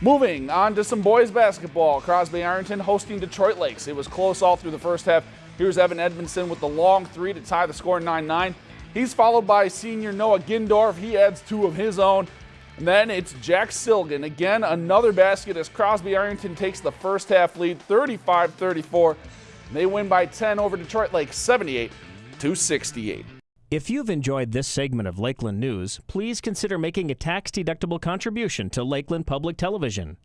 Moving on to some boys basketball. Crosby Ironton hosting Detroit Lakes. It was close all through the first half. Here's Evan Edmondson with the long three to tie the score 9 9. He's followed by senior Noah Gindorf. He adds two of his own. And then it's Jack Silgan. Again, another basket as Crosby Ironton takes the first half lead 35 34. They win by 10 over Detroit Lakes 78 to 68. If you've enjoyed this segment of Lakeland News, please consider making a tax-deductible contribution to Lakeland Public Television.